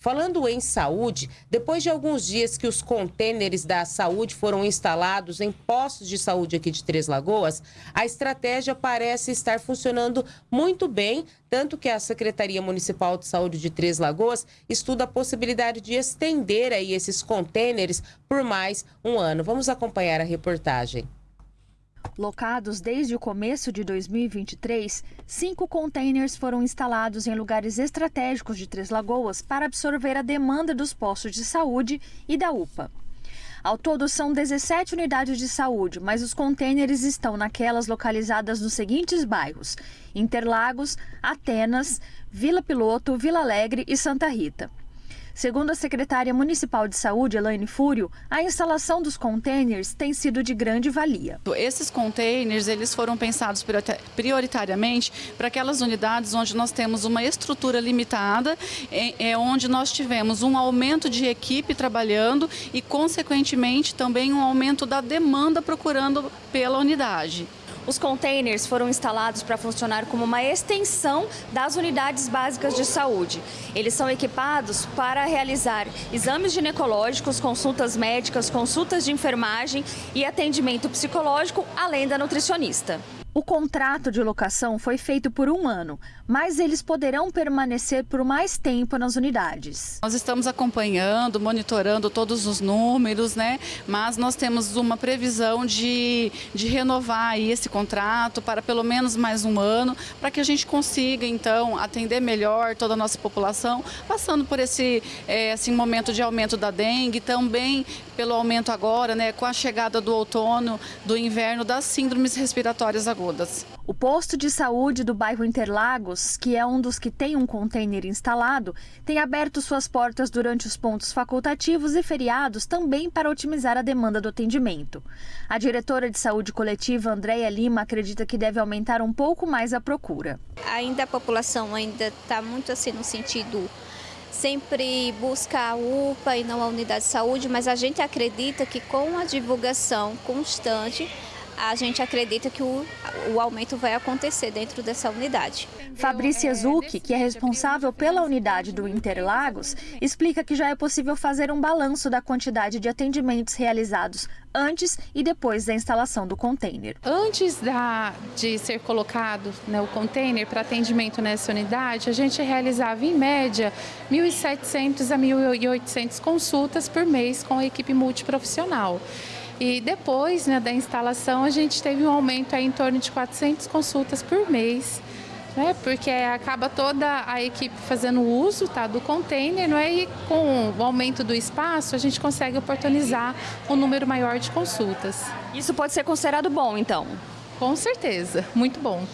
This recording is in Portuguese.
Falando em saúde, depois de alguns dias que os contêineres da saúde foram instalados em postos de saúde aqui de Três Lagoas, a estratégia parece estar funcionando muito bem, tanto que a Secretaria Municipal de Saúde de Três Lagoas estuda a possibilidade de estender aí esses contêineres por mais um ano. Vamos acompanhar a reportagem. Locados desde o começo de 2023, cinco containers foram instalados em lugares estratégicos de Três Lagoas para absorver a demanda dos postos de saúde e da UPA. Ao todo, são 17 unidades de saúde, mas os contêineres estão naquelas localizadas nos seguintes bairros: Interlagos, Atenas, Vila Piloto, Vila Alegre e Santa Rita. Segundo a secretária municipal de saúde, Elaine Fúrio, a instalação dos containers tem sido de grande valia. Esses containers eles foram pensados prioritariamente para aquelas unidades onde nós temos uma estrutura limitada, é, onde nós tivemos um aumento de equipe trabalhando e, consequentemente, também um aumento da demanda procurando pela unidade. Os containers foram instalados para funcionar como uma extensão das unidades básicas de saúde. Eles são equipados para realizar exames ginecológicos, consultas médicas, consultas de enfermagem e atendimento psicológico, além da nutricionista. O contrato de locação foi feito por um ano, mas eles poderão permanecer por mais tempo nas unidades. Nós estamos acompanhando, monitorando todos os números, né? Mas nós temos uma previsão de, de renovar esse contrato para pelo menos mais um ano, para que a gente consiga, então, atender melhor toda a nossa população, passando por esse é, assim, momento de aumento da dengue, também pelo aumento agora, né, com a chegada do outono, do inverno, das síndromes respiratórias agudas todas. O posto de saúde do bairro Interlagos, que é um dos que tem um container instalado, tem aberto suas portas durante os pontos facultativos e feriados também para otimizar a demanda do atendimento. A diretora de saúde coletiva, Andréia Lima, acredita que deve aumentar um pouco mais a procura. Ainda a população ainda está muito assim no sentido sempre busca a UPA e não a unidade de saúde, mas a gente acredita que com a divulgação constante a gente acredita que o, o aumento vai acontecer dentro dessa unidade. Fabrícia Zucchi, que é responsável pela unidade do Interlagos, explica que já é possível fazer um balanço da quantidade de atendimentos realizados antes e depois da instalação do container. Antes da, de ser colocado né, o container para atendimento nessa unidade, a gente realizava em média 1.700 a 1.800 consultas por mês com a equipe multiprofissional. E depois né, da instalação, a gente teve um aumento aí em torno de 400 consultas por mês, né, porque acaba toda a equipe fazendo uso tá, do container, não é? e com o aumento do espaço, a gente consegue oportunizar um número maior de consultas. Isso pode ser considerado bom, então? Com certeza, muito bom.